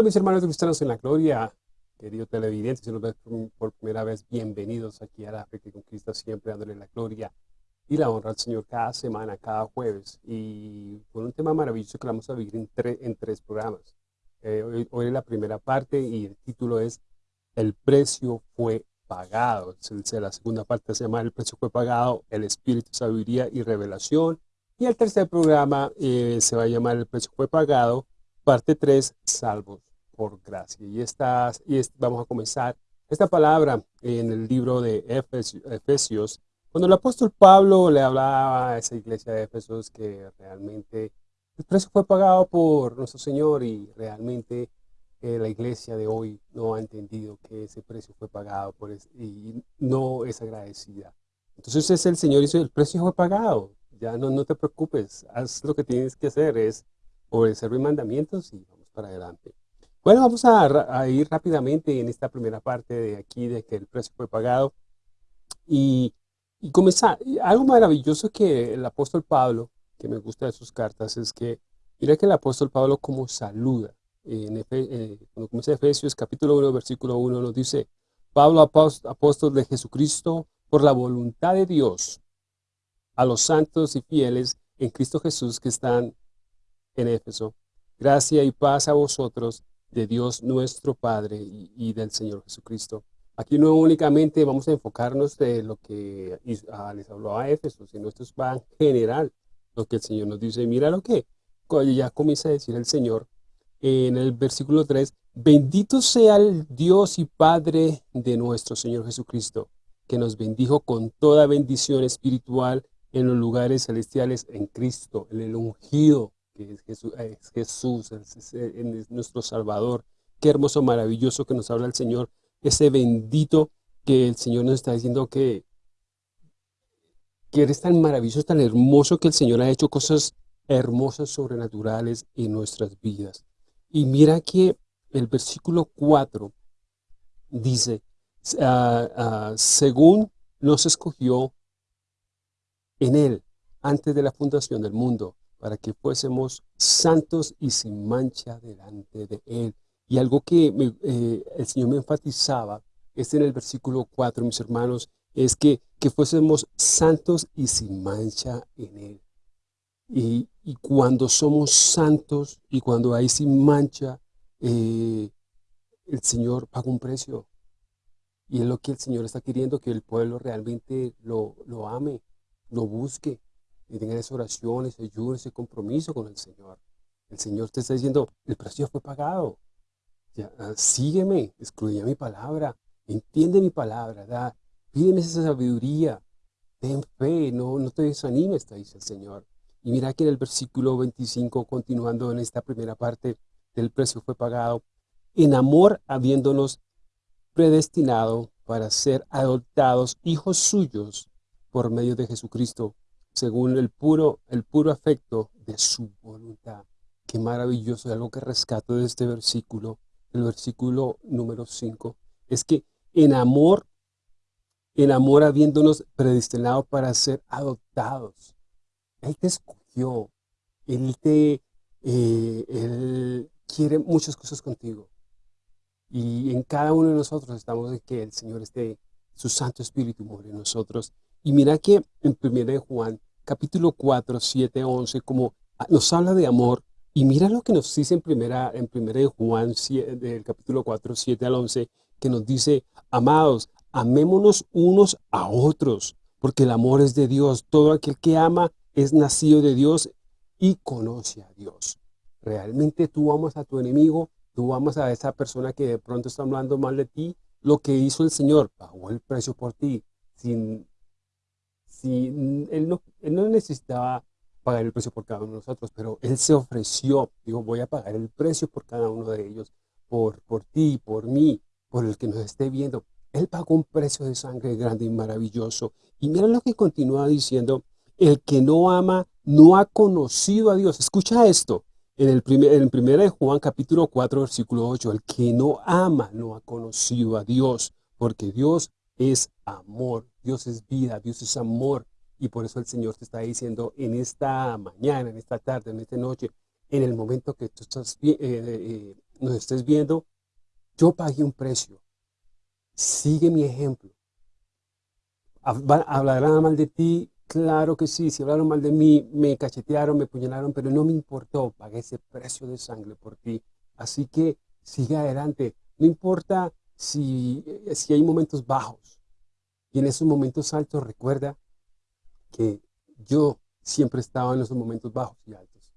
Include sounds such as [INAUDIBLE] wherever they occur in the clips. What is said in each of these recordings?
Hola mis hermanos cristianos en la gloria, queridos televidentes, si nos ves por primera vez, bienvenidos aquí a la Fe que Conquista, siempre dándole la gloria y la honra al Señor cada semana, cada jueves, y con un tema maravilloso que vamos a vivir en, en tres programas. Eh, hoy, hoy, es la primera parte y el título es El precio fue pagado. La segunda parte se llama El precio fue pagado, el espíritu, sabiduría y revelación. Y el tercer programa eh, se va a llamar El precio fue pagado, parte 3, salvos por gracia. Y, estas, y vamos a comenzar esta palabra en el libro de Efesios, cuando el apóstol Pablo le hablaba a esa iglesia de Efesios que realmente el precio fue pagado por nuestro Señor y realmente eh, la iglesia de hoy no ha entendido que ese precio fue pagado por y no es agradecida. Entonces es el Señor dice, el precio fue pagado, ya no, no te preocupes, haz lo que tienes que hacer, es obedecer mis mandamientos y vamos para adelante. Bueno, vamos a, ir rápidamente en esta primera parte de aquí, de que el precio fue pagado. Y, y comenzar, algo maravilloso que el apóstol Pablo, que me gusta de sus cartas, es que, mira que el apóstol Pablo como saluda. En eh, cuando comienza Efesios capítulo 1, versículo 1, nos dice, Pablo, apóstol de Jesucristo, por la voluntad de Dios, a los santos y fieles en Cristo Jesús que están en Éfeso. Gracia y paz a vosotros de Dios nuestro Padre y, del Señor Jesucristo. Aquí no únicamente vamos a enfocarnos de lo que ah, les habló a Éfeso, sino esto es en general lo que el Señor nos dice. Mira lo que ya comienza a decir el Señor en el versículo 3, bendito sea el Dios y Padre de nuestro Señor Jesucristo, que nos bendijo con toda bendición espiritual en los lugares celestiales en Cristo, en el ungido, es Jesús, es, Jesús, es, nuestro Salvador. Qué hermoso, maravilloso que nos habla el Señor, ese bendito que el Señor nos está diciendo que, que eres tan maravilloso, tan hermoso que el Señor ha hecho cosas hermosas, sobrenaturales en nuestras vidas. Y mira que el versículo 4 dice, ah, ah, según nos escogió en Él, antes de la fundación del mundo, para que fuésemos santos y sin mancha delante de Él. Y algo que eh, el Señor me enfatizaba, es en el versículo 4, mis hermanos, es que, que fuésemos santos y sin mancha en Él. Y, cuando somos santos y cuando hay sin mancha, eh, el Señor paga un precio. Y es lo que el Señor está queriendo, que el pueblo realmente lo, lo ame, lo busque, y tenga esa oración, ese ayuno, ese compromiso con el Señor. El Señor te está diciendo, el precio fue pagado. Ah, sígueme, excluye mi palabra, entiende mi palabra, da, pídeme esa sabiduría, ten fe, no, no te desanimes, te dice el Señor. Y mira que en el versículo 25, continuando en esta primera parte del precio fue pagado, en amor habiéndonos predestinado para ser adoptados hijos suyos por medio de Jesucristo, según el puro, el puro afecto de su voluntad. Qué maravilloso, algo que rescato de este versículo, el versículo número 5, es que en amor, en amor habiéndonos predestinado para ser adoptados, él te escogió. Él te eh, él quiere muchas cosas contigo. Y en cada uno de nosotros estamos de que el Señor esté, su Santo Espíritu more en nosotros. Y mira que en 1 Juan, capítulo 4, 7, 11, como nos habla de amor, y mira lo que nos dice en primera, en primera Juan, del capítulo 4, 7 al 11, que nos dice, amados, amémonos unos a otros, porque el amor es de Dios. Todo aquel que ama es nacido de Dios y conoce a Dios. Realmente tú amas a tu enemigo, tú amas a esa persona que de pronto está hablando mal de ti. Lo que hizo el Señor, pagó el precio por ti. Sin, sin, él, no, él no necesitaba pagar el precio por cada uno de nosotros, pero Él se ofreció, digo, voy a pagar el precio por cada uno de ellos, por, por ti, por mí, por el que nos esté viendo. Él pagó un precio de sangre grande y maravilloso. Y mira lo que continúa diciendo el que no ama no ha conocido a Dios. Escucha esto. En el primer, en de Juan capítulo 4 versículo 8. El que no ama no ha conocido a Dios. Porque Dios es amor. Dios es vida. Dios es amor. Y por eso el Señor te está diciendo en esta mañana, en esta tarde, en esta noche, en el momento que tú estás eh, eh, nos estés viendo, yo pagué un precio. Sigue mi ejemplo. Hablarán mal de ti, claro que sí. Si hablaron mal de mí, me cachetearon, me puñalaron, pero no me importó. Pagué ese precio de sangre por ti. Así que sigue adelante. No importa si, eh, si hay momentos bajos. Y en esos momentos altos recuerda que yo siempre estaba en esos momentos bajos y altos.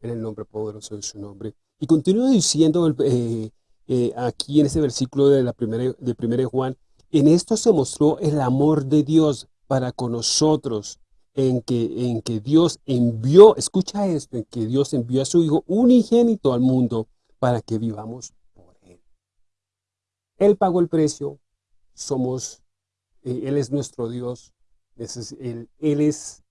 En el nombre poderoso de su nombre. Y continúa diciendo eh, eh, aquí en ese versículo de la primera, de primera Juan, en esto se mostró el amor de Dios para con nosotros, en que, en que Dios envió, escucha esto, en que Dios envió a su Hijo unigénito al mundo para que vivamos. Él pagó el precio, somos, eh, Él es nuestro Dios, él, él es,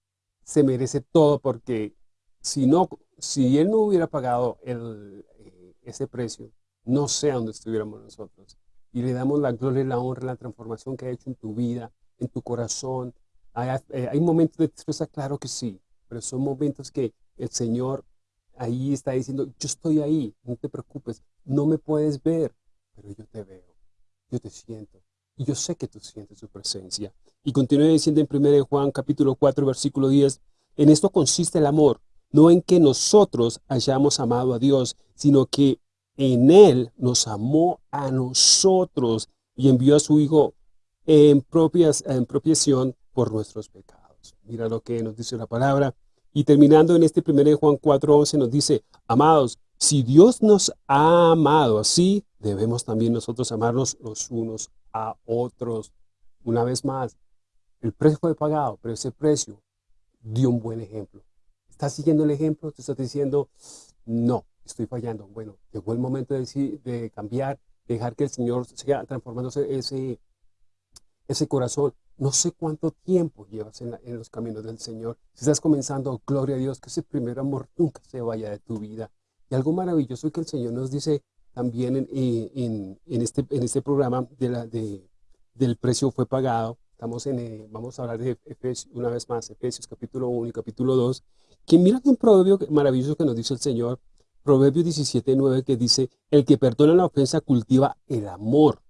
se merece todo porque si, no, si Él no hubiera pagado el, eh, ese precio, no sé dónde estuviéramos nosotros. Y le damos la gloria la honra, la transformación que ha hecho en tu vida, en tu corazón. Hay, eh, hay momentos de tristeza, claro que sí, pero son momentos que el Señor ahí está diciendo, yo estoy ahí, no te preocupes, no me puedes ver, pero yo te veo, yo te siento, y yo sé que tú sientes su presencia. Y continúa diciendo en 1 Juan capítulo 4, versículo 10, en esto consiste el amor, no en que nosotros hayamos amado a Dios, sino que en Él nos amó a nosotros y envió a su Hijo en, propias, en propiación por nuestros pecados. Mira lo que nos dice la palabra. Y terminando en este 1 Juan 4.11 nos dice, amados, si Dios nos ha amado así, debemos también nosotros amarnos los unos a otros. Una vez más, el precio fue pagado, pero ese precio dio un buen ejemplo. ¿Estás siguiendo el ejemplo? ¿Te estás diciendo, no, estoy fallando? Bueno, llegó el momento de, de cambiar, dejar que el Señor siga transformándose ese, ese corazón. No sé cuánto tiempo llevas en, los caminos del Señor. Si estás comenzando, gloria a Dios, que ese primer amor nunca se vaya de tu vida. Y algo maravilloso que el Señor nos dice también en, en, este, en este programa de del precio fue pagado. Estamos en, eh, vamos a hablar de Efesios, una vez más, Efesios capítulo 1 y capítulo 2. Que mira un proverbio maravilloso que nos dice el Señor, Proverbio 17, 9, que dice, el que perdona la ofensa cultiva el amor.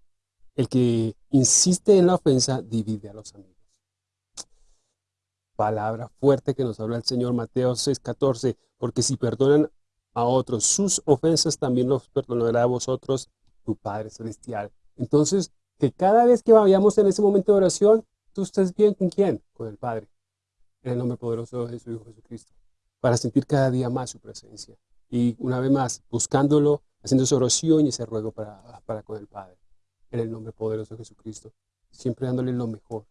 El que insiste en la ofensa divide a los amigos. Palabra fuerte que nos habla el Señor Mateo 6, 14, porque si perdonan a otros sus ofensas, también los perdonará a vosotros tu Padre Celestial. Entonces, que cada vez que vayamos en ese momento de oración, tú estés bien con quién? Con el Padre. En el nombre poderoso de su Hijo Jesucristo. Para sentir cada día más su presencia. Y una vez más, buscándolo, haciendo esa oración y ese ruego para, para con el Padre. En el nombre poderoso de Jesucristo. Siempre dándole lo mejor.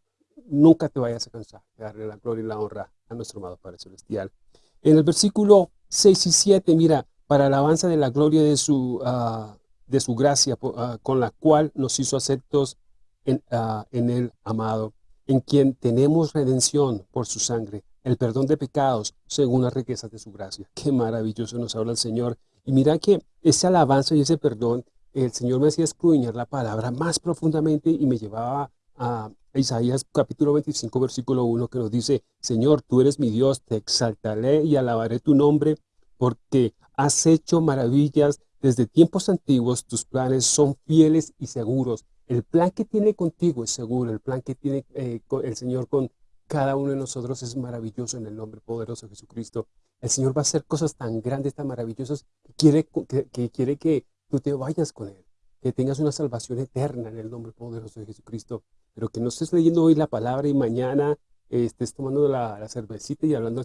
Nunca te vayas a cansar de darle la gloria y la honra a nuestro amado Padre Celestial. En el versículo 6 y 7, mira, para alabanza de la gloria de su, uh, de su gracia, uh, con la cual nos hizo aceptos en, uh, en el amado, en quien tenemos redención por su sangre, el perdón de pecados según las riquezas de su gracia. Qué maravilloso nos habla el Señor. Y mira que ese alabanza y ese perdón, el Señor me hacía escudriñar la palabra más profundamente y me llevaba a Isaías capítulo 25, versículo 1, que nos dice, Señor, tú eres mi Dios, te exaltaré y alabaré tu nombre, porque has hecho maravillas desde tiempos antiguos, tus planes son fieles y seguros. El plan que tiene contigo es seguro, el plan que tiene eh, el Señor con cada uno de nosotros es maravilloso en el nombre poderoso de Jesucristo. El Señor va a hacer cosas tan grandes, tan maravillosas, quiere que quiere que tú te vayas con Él que tengas una salvación eterna en el nombre poderoso de Jesucristo, pero que no estés leyendo hoy la palabra y mañana estés tomando la, cervecita y hablando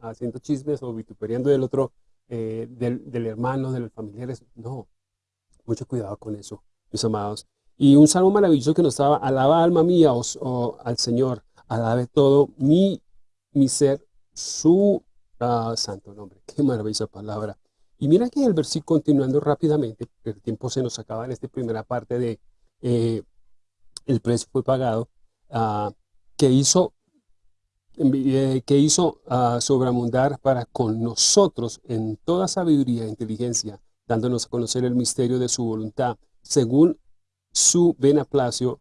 haciendo chismes o vituperiando del otro, eh, del, hermano, de los familiares. No, mucho cuidado con eso, mis amados. Y un salmo maravilloso que nos estaba, alaba alma mía o, al Señor, alabe todo mi, mi ser, su ah, santo nombre. Qué maravillosa palabra. Y mira que el versículo, continuando rápidamente, el tiempo se nos acaba en esta primera parte de eh, el precio fue pagado, que hizo, eh, que hizo uh, para con nosotros en toda sabiduría e inteligencia, dándonos a conocer el misterio de su voluntad, según su beneplácito,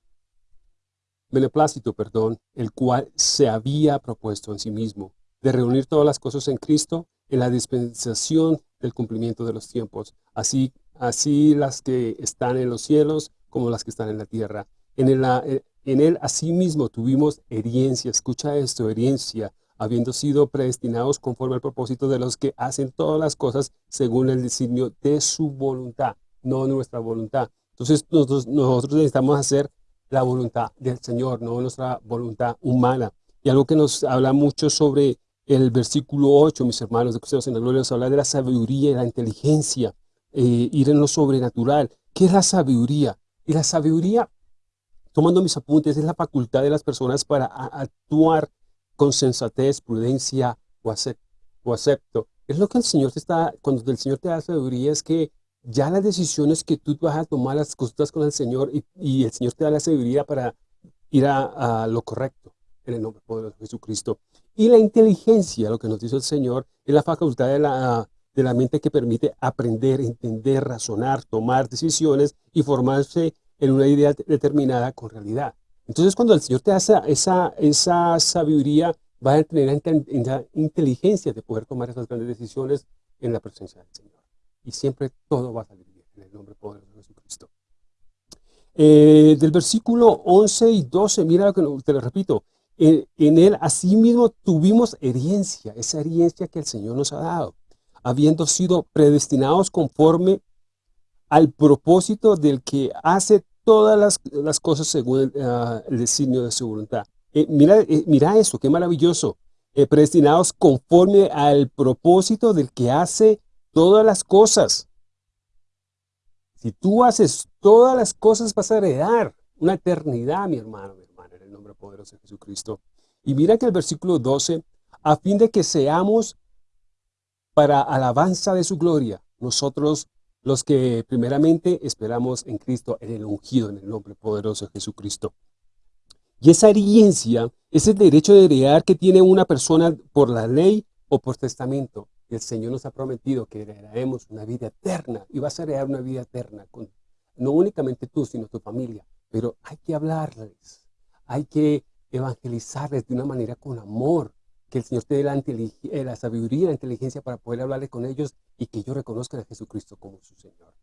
beneplácito, perdón, el cual se había propuesto en sí mismo, de reunir todas las cosas en Cristo en la dispensación del cumplimiento de los tiempos, así, así las que están en los cielos como las que están en la tierra. En, el, eh, en él asimismo tuvimos herencia, escucha esto, herencia, habiendo sido predestinados conforme al propósito de los que hacen todas las cosas según el designio de su voluntad, no nuestra voluntad. Entonces nosotros, nosotros necesitamos hacer la voluntad del Señor, no nuestra voluntad humana. Y algo que nos habla mucho sobre el versículo 8, mis hermanos de Cristianos en la Gloria, nos habla de la sabiduría y la inteligencia, eh, ir en lo sobrenatural. ¿Qué es la sabiduría? Y la sabiduría, tomando mis apuntes, es la facultad de las personas para actuar con sensatez, prudencia o, acepto. Es lo que el Señor te está, cuando el Señor te da sabiduría, es que ya las decisiones que tú vas a tomar, las cosas con el Señor, y, el Señor te da la sabiduría para ir a, lo correcto, en el nombre poderoso de Jesucristo. Y la inteligencia, lo que nos dice el Señor, es la facultad de la, de la mente que permite aprender, entender, razonar, tomar decisiones y formarse en una idea determinada con realidad. Entonces, cuando el Señor te da esa, esa, sabiduría, va a tener la inteligencia de poder tomar esas grandes decisiones en la presencia del Señor. Y siempre todo va a salir bien en el nombre poderoso de Jesucristo. Eh, del versículo 11 y 12, mira lo que te lo repito. En, en él asimismo tuvimos herencia, esa herencia que el Señor nos ha dado, habiendo sido predestinados conforme al propósito del que hace todas las, las cosas según ah, el designio de su voluntad. Eh, mira, eh, mira eso, qué maravilloso. Eh, predestinados conforme al propósito del que hace todas las cosas. Si tú haces todas las cosas vas a heredar una eternidad, mi hermano, mi hermana, en el nombre poderoso de Jesucristo. Y mira que el versículo 12, a fin de que seamos para alabanza de su gloria, nosotros los que primeramente esperamos en Cristo, en el ungido, en el nombre poderoso de Jesucristo. Y esa herencia es el derecho de heredar que tiene una persona por la ley o por testamento. el Señor nos ha prometido que heredaremos una vida eterna y vas a heredar una vida eterna, con, no únicamente tú, sino tu familia. Pero hay que hablarles, hay que evangelizarles de una manera con amor, que el Señor te dé la, eh, la sabiduría la inteligencia para poder hablarle con ellos y que ellos reconozcan a Jesucristo como su Señor.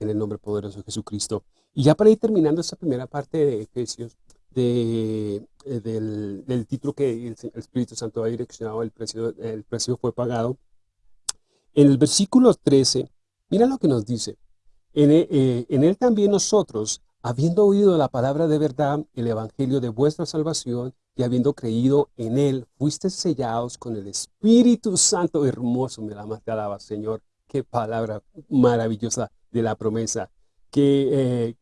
En el nombre poderoso de Jesucristo. Y ya para ir terminando esta primera parte de Efesios, eh, del, título que el, Espíritu Santo ha direccionado, el precio, el precio fue pagado. En el versículo 13, mira lo que nos dice. En, eh, en él también nosotros, habiendo oído la palabra de verdad, el evangelio de vuestra salvación, y habiendo creído en Él, fuiste sellados con el Espíritu Santo. Hermoso, me la te alaba, Señor. Qué palabra maravillosa de la promesa. Qué, eh,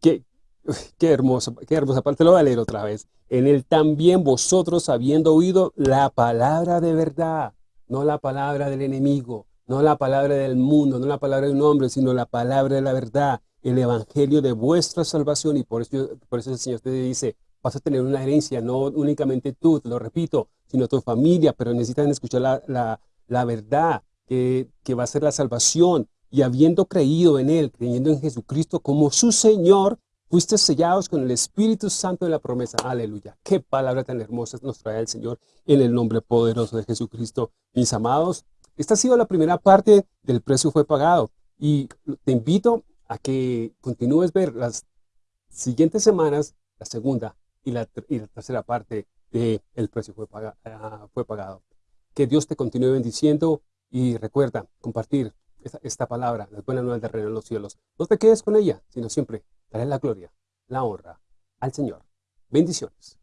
qué, [LAUGHS] qué hermoso, qué hermosa. Te lo voy a leer otra vez. En Él también vosotros, habiendo oído la palabra de verdad, no la palabra del enemigo, no la palabra del mundo, no la palabra de un hombre, sino la palabra de la verdad, el evangelio de vuestra salvación. Y por eso, por eso el Señor te dice, vas a tener una herencia, no únicamente tú, te lo repito, sino tu familia, pero necesitan escuchar la, la, verdad, que, que, va a ser la salvación. Y habiendo creído en Él, creyendo en Jesucristo como su Señor, fuiste sellados con el Espíritu Santo de la promesa. Aleluya. Qué palabra tan hermosa nos trae el Señor en el nombre poderoso de Jesucristo. Mis amados, esta ha sido la primera parte del precio fue pagado. Y te invito a que continúes ver las siguientes semanas, la segunda, y la, tercera parte del el precio fue, ah, fue pagado. Que Dios te continúe bendiciendo y recuerda compartir esta, esta palabra, las buenas nuevas del reino de los cielos. No te quedes con ella, sino siempre daré la gloria, la honra al Señor. Bendiciones.